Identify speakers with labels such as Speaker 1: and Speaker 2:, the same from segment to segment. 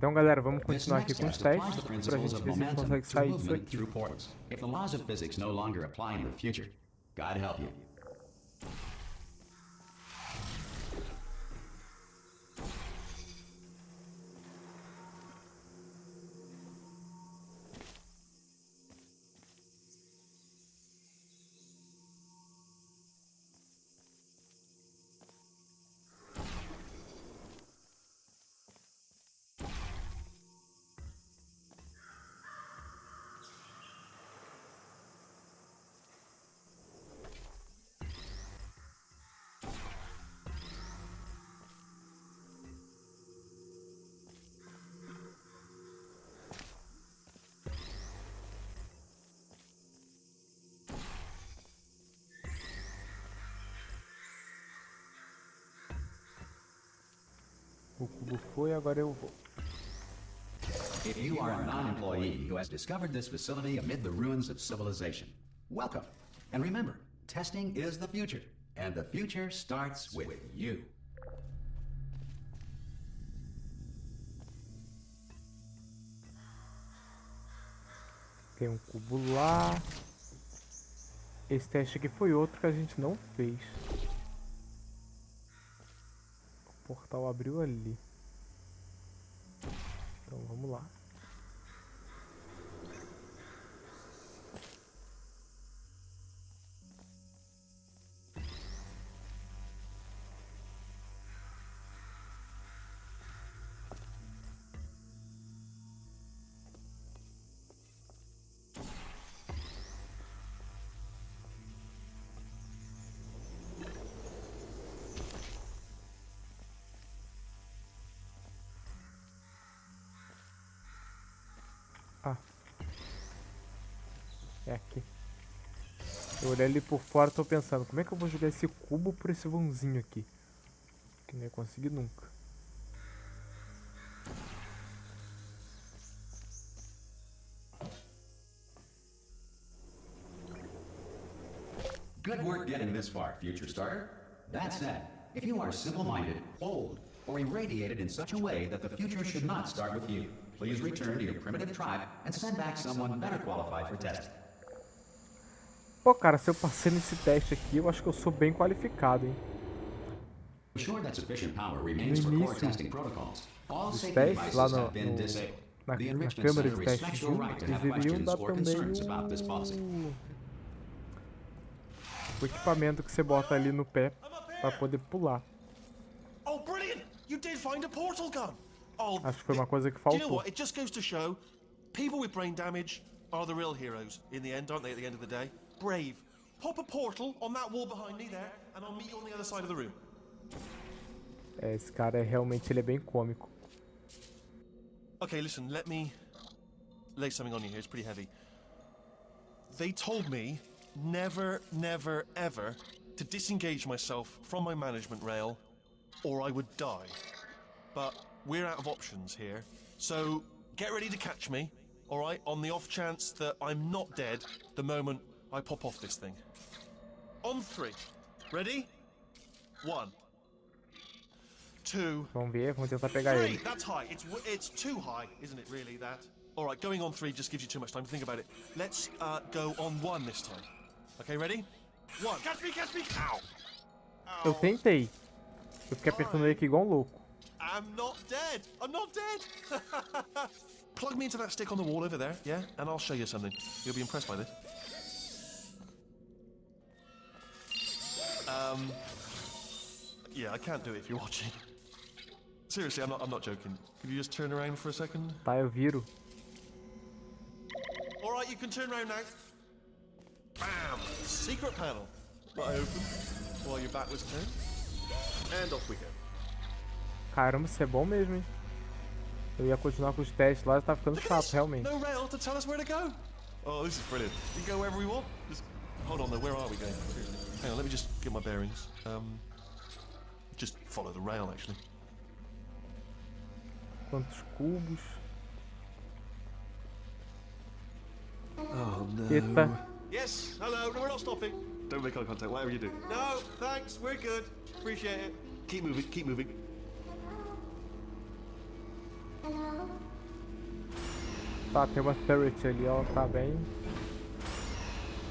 Speaker 1: Então, galera, vamos continuar aqui com os testes para
Speaker 2: a
Speaker 1: gente ver se a gente consegue sair disso aqui.
Speaker 2: Se a lei da física não aplicar no futuro, Deus te you.
Speaker 1: O cubo foi, agora eu vou.
Speaker 2: If you are a non-employee who has discovered this facility amid the ruins of civilization, welcome. And remember, testing is the future, and the future starts with you.
Speaker 1: Tem um cubo lá. Esse teste aqui foi outro que a gente não fez. Portal abriu ali. Ah. É aqui. Eu olhei ali por fora e tô pensando, como é que eu vou jogar esse cubo por esse vãozinho aqui? Que não ia conseguir nunca.
Speaker 2: Good work getting this far, future starter. That said, if you are simple-minded, old, or irradiated in such a way that the future should not start with you, please return to your primitive tribe and send back someone better qualified for testing.
Speaker 1: Pô, cara, se eu passei nesse teste aqui, eu acho que eu sou bem qualificado, hein?
Speaker 2: Ensure that sufficient power remains for
Speaker 1: No
Speaker 2: core
Speaker 1: início
Speaker 2: testing protocols. All
Speaker 1: dos
Speaker 2: safety
Speaker 1: testes, lá
Speaker 2: devices
Speaker 1: no,
Speaker 2: have been
Speaker 1: no-
Speaker 2: disabled.
Speaker 1: na,
Speaker 2: The
Speaker 1: na
Speaker 2: Enrichment
Speaker 1: câmera de teste
Speaker 2: respects
Speaker 1: de
Speaker 2: your
Speaker 1: um,
Speaker 2: right to
Speaker 1: eles
Speaker 2: questions
Speaker 1: dar
Speaker 2: or
Speaker 1: também
Speaker 2: concerns about this policy.
Speaker 1: o... o equipamento que você bota ali no pé pra poder pular.
Speaker 3: Oh, brilliant! You did find a portal gun. Oh,
Speaker 1: Acho que foi
Speaker 3: it-
Speaker 1: uma coisa que
Speaker 3: Do you know what? It just goes to show, people with brain damage are the real heroes in the end, aren't they? At the end of the day, brave. Pop a portal on that wall behind me there, and I'll meet you on the other side of the room.
Speaker 1: É, esse cara é realmente ele é bem cômico.
Speaker 3: Okay, listen. Let me lay something on you here. It's pretty heavy. They told me never, never, ever to disengage myself from my management rail, or I would die. But we're out of options here, so get ready to catch me. All right, on the off chance that I'm not dead the moment I pop off this thing. On three. Ready? One. Two.
Speaker 1: Vamos ver, vamos tentar pegar
Speaker 3: Three.
Speaker 1: ele.
Speaker 3: That's high. It's it's too high, isn't it? Really, that. All right, going on three just gives you too much time to think about it. Let's uh, go on one this time. Okay, ready? One. Catch me, catch me! Ow!
Speaker 1: Eu tentei. Eu fiquei apertando ele aqui igual um louco.
Speaker 3: I'm not dead. I'm not dead. Plug me into that stick on the wall over there, yeah, and I'll show you something. You'll be impressed by this. Um. Yeah, I can't do it if you're watching. Seriously, I'm not. I'm not joking. Could you just turn around for a second?
Speaker 1: Tá, eu viro.
Speaker 3: All right, you can turn around now. Bam! Secret panel. That I open while your back was turned. And off we go.
Speaker 1: Caramba, isso é bom mesmo, hein? Eu ia continuar com os testes lá, tá ficando chato, realmente.
Speaker 3: No rail to tell us where to go. Oh, this is brilliant. Can go wherever we want. Just hold on though. Where are we going? Seriously. Hang on. Let me just get my bearings. Um, just follow the rail actually.
Speaker 1: Quantos cubos.
Speaker 3: Oh no.
Speaker 1: Eita.
Speaker 3: Yes. Hello. No, we're not stopping. Don't make eye contact. Whatever you do. No, thanks. We're good. Appreciate it. Keep moving. Keep moving.
Speaker 1: Tá, tem ali, ó. Tá bem...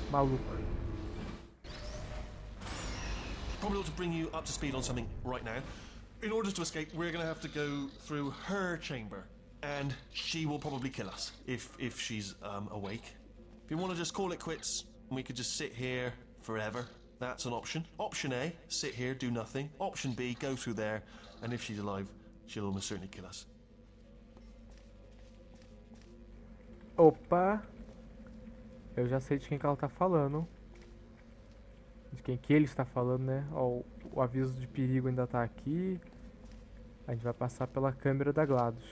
Speaker 1: Maluca.
Speaker 3: Probably to bring you up to speed on something right now. In order to escape, we're going to have to go through her chamber, and she will probably kill us if if she's um, awake. If you want to just call it quits, we could just sit here forever, that's an option. Option A: sit here, do nothing. Option B: go through there, and if she's alive, she'll almost certainly kill us.
Speaker 1: Opa! Eu já sei de quem que ela tá falando. De quem que ele está falando, né? Ó, o, o aviso de perigo ainda tá aqui. A gente vai passar pela câmera da GLaDOS.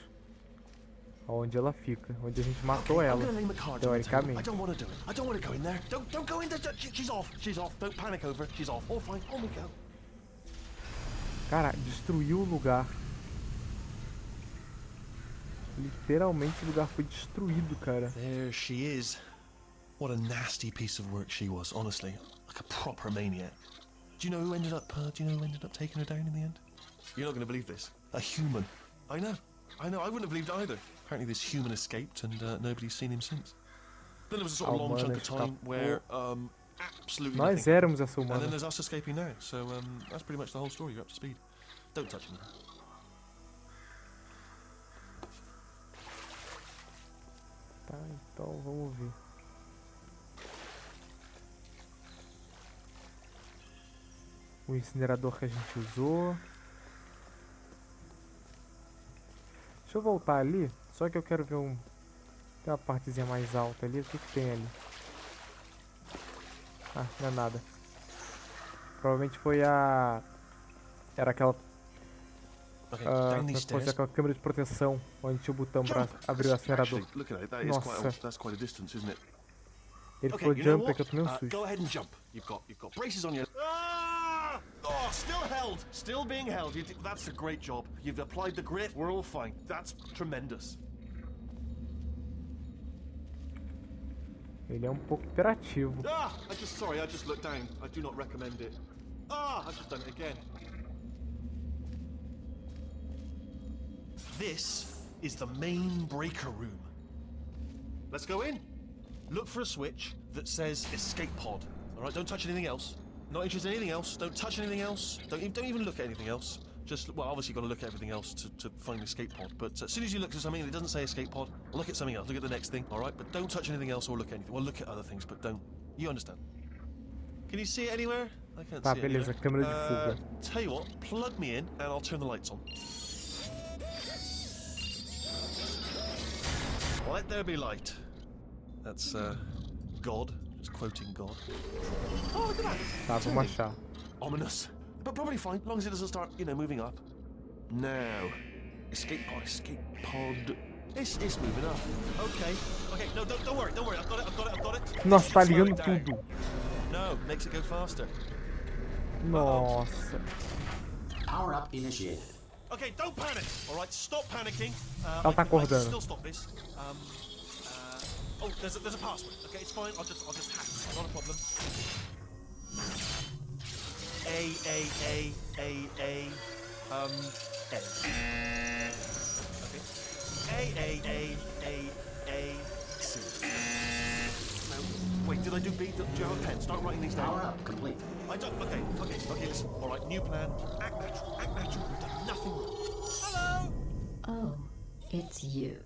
Speaker 1: Onde ela fica. Onde a gente matou
Speaker 3: Okay,
Speaker 1: ela.
Speaker 3: I
Speaker 1: Teoricamente.
Speaker 3: don't want to do it. I don't want to go in there. Don't don't go in there. She- She's off. She's off. Don't panic over. it. She's off. All fine. On we go.
Speaker 1: Cara, destruiu o lugar. Literalmente o lugar foi destruído, cara.
Speaker 3: There she is. What a nasty piece of work she was, honestly. Like a proper maniac. Do you know who ended up uh, do you know who ended up taking her down in the end? You're not gonna believe this. A human. I know. I know, I wouldn't have believed either. Apparently this human escaped and uh, nobody's seen him since. Then there was a sort of
Speaker 1: A
Speaker 3: long chunk
Speaker 1: humana
Speaker 3: of time where um absolutely
Speaker 1: Nós
Speaker 3: nothing.
Speaker 1: éramos essa
Speaker 3: And then
Speaker 1: humana.
Speaker 3: there's us escaping now. So um that's pretty much the whole story. You're up to speed. Don't touch me.
Speaker 1: Tá, então vamos ver. O incinerador que a gente usou. Deixa eu voltar ali. Só que eu quero ver um. Tem uma partezinha mais alta ali. O que, que tem ali? Ah, não é nada. Provavelmente foi a. Era aquela. Ah, fosse
Speaker 3: stairs.
Speaker 1: aquela câmera de proteção. Onde tinha o botão
Speaker 3: Jump!
Speaker 1: abrir o acelerador. Nossa. Ele
Speaker 3: Okay,
Speaker 1: falou jump, é que eu tomei um
Speaker 3: Uh,
Speaker 1: susto.
Speaker 3: go ahead and jump. You've got you've got braces on your. Ah! Oh, still held, still being held. You that's a great job. You've applied the grit. We're all fine. That's tremendous.
Speaker 1: Ele é um pouco hiperativo.
Speaker 3: Ah! I just sorry. I just looked down. I do not recommend it. Ah! I've just done it again. This is the main breaker room. Let's go in. Look for a switch that says escape pod. All right, don't touch anything else. Not interested in anything else. Don't touch anything else. Don't even, don't even look at anything else. Just well, obviously you've got to look at everything else to, to find the escape pod. But as soon as you look at something and it doesn't say escape pod, look at something else. Look at the next thing. All right, but don't touch anything else or look at anything. Well, look at other things, but don't. You understand? Can you see it anywhere? I can't
Speaker 1: Tá,
Speaker 3: see it
Speaker 1: beleza,
Speaker 3: anywhere.
Speaker 1: câmera de
Speaker 3: Uh,
Speaker 1: fuga.
Speaker 3: Tell you what, plug me in and I'll turn the lights on. Let there be light. That's uh, God. Just quoting God. Oh, look at that.
Speaker 1: Tá, vamos achar.
Speaker 3: Ominous. But probably fine, as long as it doesn't start, you know, moving up. Now. Escape pod, escape pod. It's, it's moving up. Okay. Okay, no, don't, don't worry, don't worry. I've got it, I've got it, I've got it.
Speaker 1: Nossa, tá ligando tudo.
Speaker 3: No, makes it go faster.
Speaker 1: Nossa.
Speaker 2: Power up initiated.
Speaker 3: Okay, don't panic. All right, stop panicking. Uh,
Speaker 1: Ela tá
Speaker 3: I can- I can
Speaker 1: acordando.
Speaker 3: Still stop this. Um, uh, oh, there's a, there's a password. Okay, it's fine. I'll just I'll just hack. it. Not a problem. A A A A A um A. Okay. A A A A A C. No, wait. Did I do B? Do you have a pen? Start writing these down.
Speaker 2: Power up complete.
Speaker 3: I don't. Okay, okay, okay. Listen. All right. New plan. Act natural. Act natural.
Speaker 4: It's you.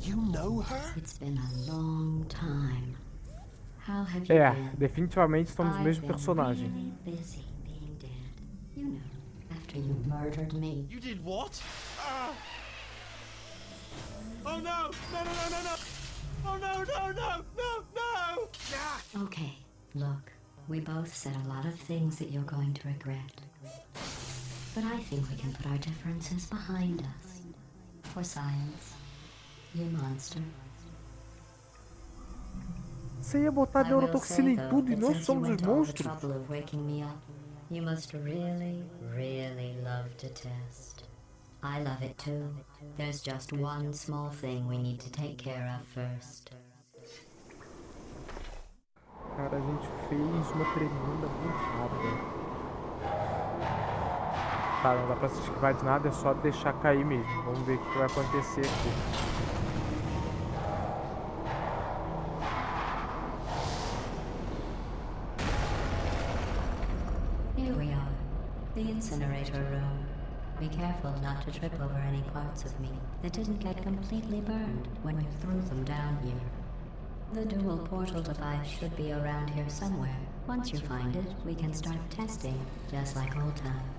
Speaker 3: You know her?
Speaker 4: It's been a long time. How have you
Speaker 1: É,
Speaker 4: been?
Speaker 1: definitivamente somos o
Speaker 4: I've
Speaker 1: mesmo
Speaker 4: been
Speaker 1: personagem.
Speaker 4: Really busy being dead. You know, after you murdered me.
Speaker 3: You did what? Ah! Oh no! No no no no no! Oh no no no no no! Ah!
Speaker 4: Okay, look, we both said a lot of things that you're going to regret. But I think we can put our differences behind us. For science, you monster.
Speaker 1: Você ia botar neurotoxina em tudo e nós
Speaker 4: you
Speaker 1: somos os
Speaker 4: went to all
Speaker 1: monstros.
Speaker 4: of waking me up, you must really, really love to test. I love it too. There's just one small thing we need to take care of first.
Speaker 1: Cara, a gente fez uma tremenda burrada. Tá, não dá pra se esquivar de nada, é só deixar cair mesmo. Vamos ver o que vai acontecer aqui.
Speaker 4: Incinerator room. Be careful not to trip over any parts of me that didn't get completely burned when you threw them down here. The dual portal device should be around here somewhere. Once you find it, we can start testing, just like old times.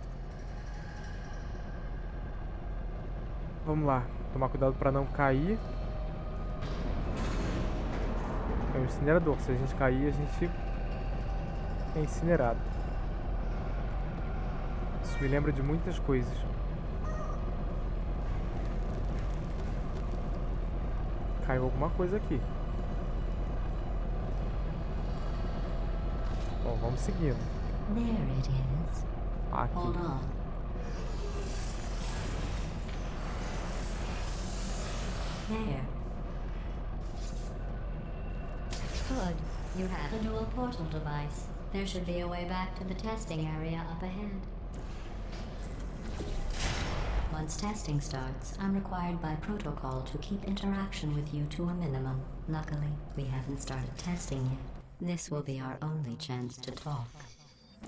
Speaker 1: Vamos lá, tomar cuidado pra não cair. É um incinerador, se a gente cair, a gente é incinerado. Isso me lembra de muitas coisas. Caiu alguma coisa aqui. Bom, vamos seguindo. Aqui.
Speaker 4: On. There. Good. You have a dual portal device. There should be a way back to the testing area up ahead. Once testing starts, I'm required by protocol to keep interaction with you to a minimum. Luckily, we haven't started testing yet. This will be our only chance to talk.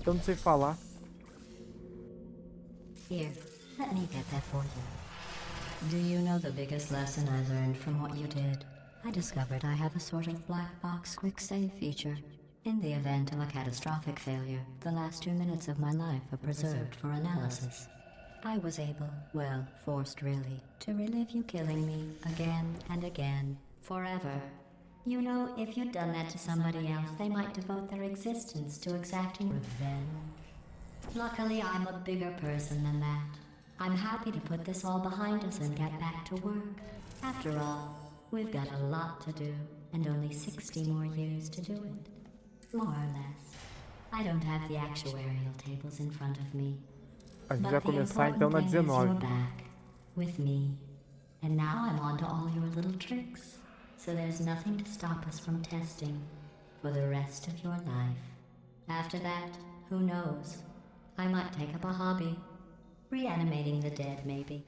Speaker 1: Eu não sei falar.
Speaker 4: Here, let me get that for you. Do you know the biggest lesson I learned from what you did? I discovered I have a sort of black box quick save feature. In the event of a catastrophic failure, the last two minutes of my life are preserved for analysis. I was able, well, forced really, to relive you killing me again and again, forever. You know, if you'd done that to somebody else, they might devote their existence to exacting revenge. Luckily, I'm a bigger person than that. I'm happy to put this all behind us and get back to work. After all, we've got a lot to do and only 60 more years to do it. More or less. I don't have the actuarial tables in front of me.
Speaker 1: A gente vai começar então na
Speaker 4: important thing is you're
Speaker 1: 19.
Speaker 4: back with me. And now I'm on to all your little tricks. So there's nothing to stop us from testing for the rest of your life. After that, who knows? I might take up a hobby. Reanimating the dead, maybe.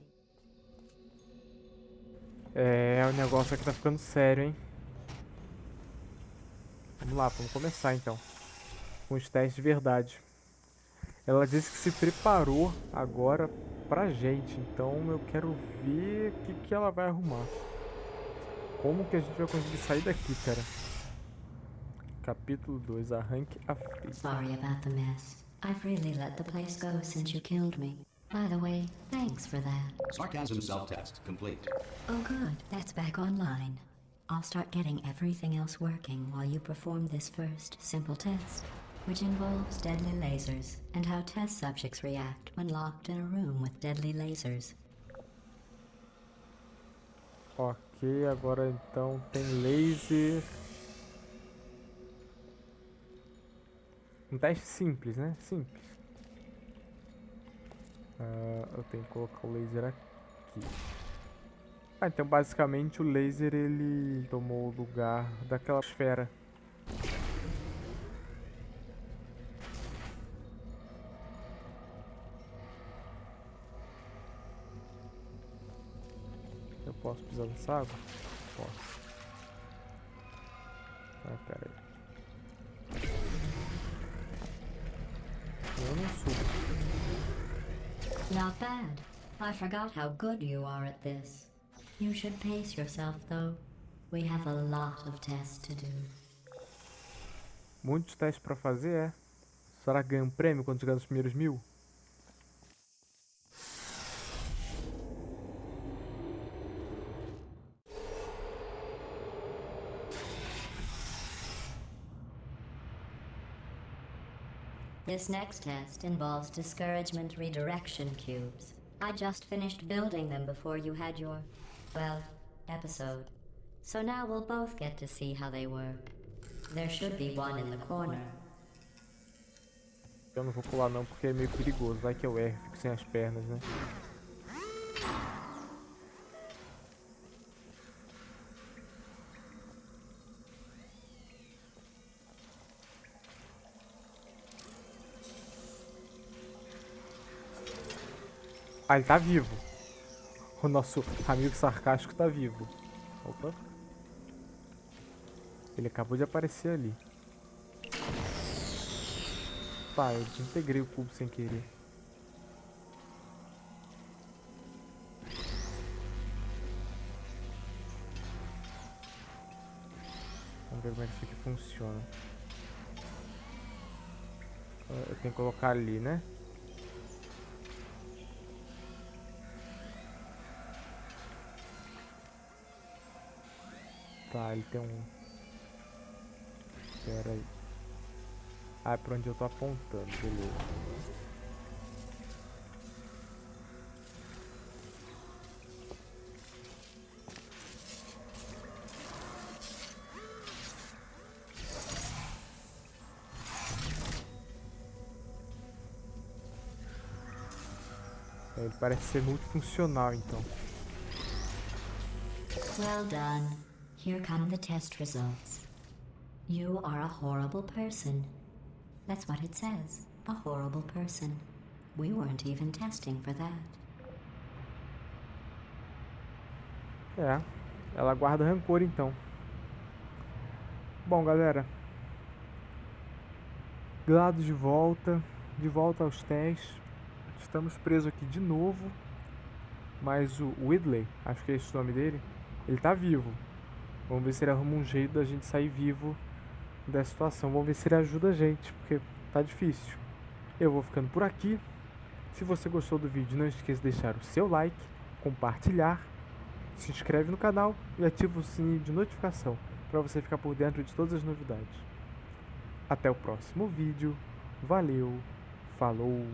Speaker 1: É, o negócio aqui tá ficando sério, hein? Vamos lá, vamos começar então. Com os testes de verdade. Ela disse que se preparou agora pra gente, então eu quero ver o que, que ela vai arrumar. Como que a gente vai conseguir sair daqui, cara? Capítulo 2, arranque a fria.
Speaker 4: Sorry about the mess. I've really let the place go since you killed me. By the way, thanks for that.
Speaker 2: Sarcasm self-test complete.
Speaker 4: Oh, good. That's back online. I'll start getting everything else working while you perform this first simple test, which involves deadly lasers and how test subjects react when locked in a room with deadly lasers.
Speaker 1: Ok, agora então tem laser. Um teste simples, né? Simples. Ah, eu tenho que colocar o laser aqui. Ah, então basicamente o laser ele tomou o lugar daquela esfera. Eu posso pisar nessa água? Posso. Ah, pera aí.
Speaker 4: Not bad. I forgot how good you are at this. You should pace yourself, though. We have a lot of tests to do.
Speaker 1: Muitos testes pra fazer, é? Será que ganha um prêmio quando chegar nos primeiros mil?
Speaker 4: This next test involves discouragement redirection cubes. I just finished building them before you had your, well, episode. So now we'll both get to see how they work. There should be one in the corner.
Speaker 1: Eu não vou pular não, porque é meio perigoso. Vai que eu erro, fico sem as pernas, né? Ah, ele tá vivo. O nosso amigo sarcástico tá vivo. Opa. Ele acabou de aparecer ali. Tá, eu desintegrei o cubo sem querer. Vamos ver como é que isso aqui funciona. Ah, Eu tenho que colocar ali, né? Tá, ele tem um... Pera aí. Ah, é pra onde eu tô apontando, beleza. É, Ele parece ser multifuncional, então.
Speaker 4: Well done. Here come the test results. You are a horrible person. That's what it says. A horrible person. We weren't even testing for that.
Speaker 1: É, ela guarda rancor então. Bom, galera. Glado de volta, de volta aos testes. Estamos presos aqui de novo. Mas o Whitley, acho que é esse o nome dele, ele tá vivo. Vamos ver se ele arruma um jeito da gente sair vivo dessa situação. Vamos ver se ele ajuda a gente, porque tá difícil. Eu vou ficando por aqui. Se você gostou do vídeo, não esqueça de deixar o seu like, compartilhar, se inscreve no canal e ativa o sininho de notificação para você ficar por dentro de todas as novidades. Até o próximo vídeo. Valeu, falou!